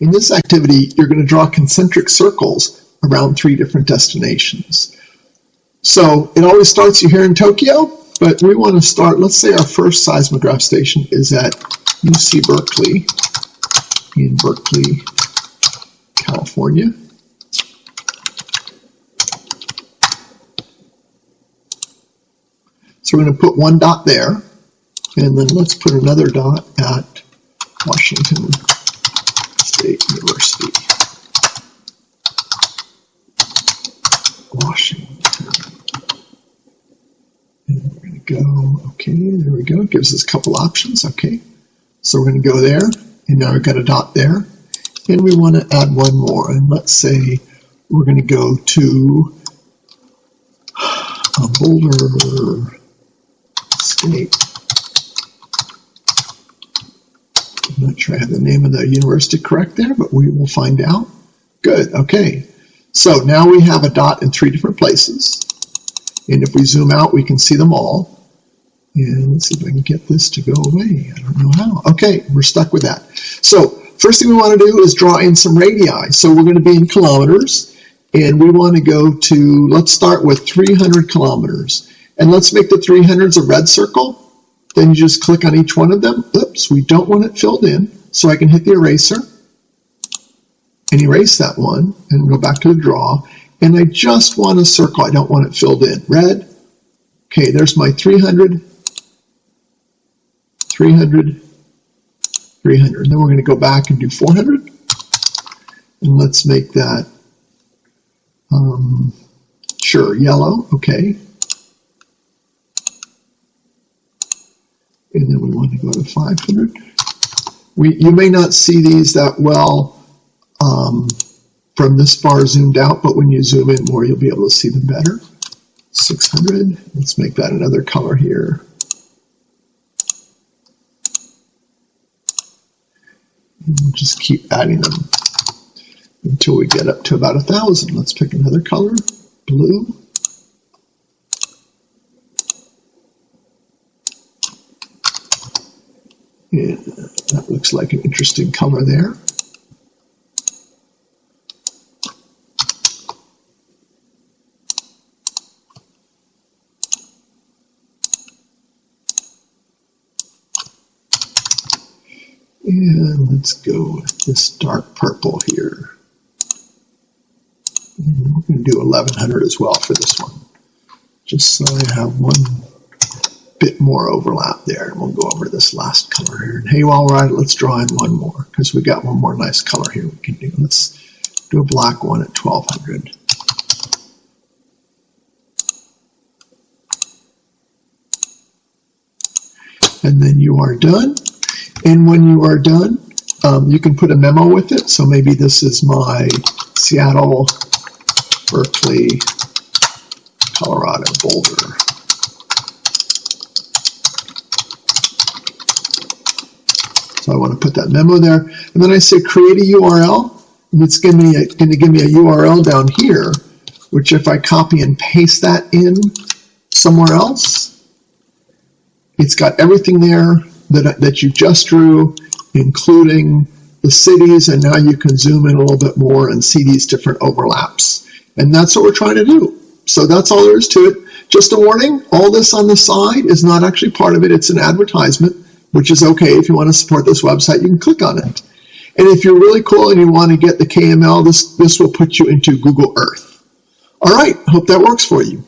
In this activity, you're going to draw concentric circles around three different destinations. So it always starts you here in Tokyo, but we want to start, let's say our first seismograph station is at UC Berkeley in Berkeley, California. So we're going to put one dot there, and then let's put another dot at Washington State University. Washington. And we're going to go, okay, there we go. It gives us a couple options, okay. So we're going to go there, and now we've got a dot there. And we want to add one more, and let's say we're going to go to a Boulder State. I'm not sure I have the name of the university correct there, but we will find out. Good, okay. So now we have a dot in three different places. And if we zoom out, we can see them all. And let's see if I can get this to go away. I don't know how. Okay, we're stuck with that. So first thing we want to do is draw in some radii. So we're going to be in kilometers. And we want to go to, let's start with 300 kilometers. And let's make the 300s a red circle. Then you just click on each one of them. Oops, we don't want it filled in. So I can hit the eraser and erase that one and go back to the draw. And I just want a circle. I don't want it filled in. Red. Okay, there's my 300, 300, 300. And then we're going to go back and do 400. And let's make that, um, sure, yellow. Okay. And then we want to go to 500. We, you may not see these that well um, from this far zoomed out, but when you zoom in more, you'll be able to see them better. 600, let's make that another color here. We'll just keep adding them until we get up to about a thousand. Let's pick another color, blue. That looks like an interesting color there. And let's go with this dark purple here. And we're going to do 1100 as well for this one, just so I have one bit more overlap there. And we'll go over this last color here. And hey, at it, let's draw in one more because we got one more nice color here we can do. Let's do a black one at 1200. And then you are done. And when you are done, um, you can put a memo with it. So maybe this is my Seattle, Berkeley, Colorado, Boulder. So I want to put that memo there. And then I say create a URL. And it's going to give me a URL down here, which if I copy and paste that in somewhere else, it's got everything there that, that you just drew, including the cities, and now you can zoom in a little bit more and see these different overlaps. And that's what we're trying to do. So that's all there is to it. Just a warning, all this on the side is not actually part of it. It's an advertisement, which is okay. If you want to support this website, you can click on it. And if you're really cool and you want to get the KML, this, this will put you into Google Earth. All right, hope that works for you.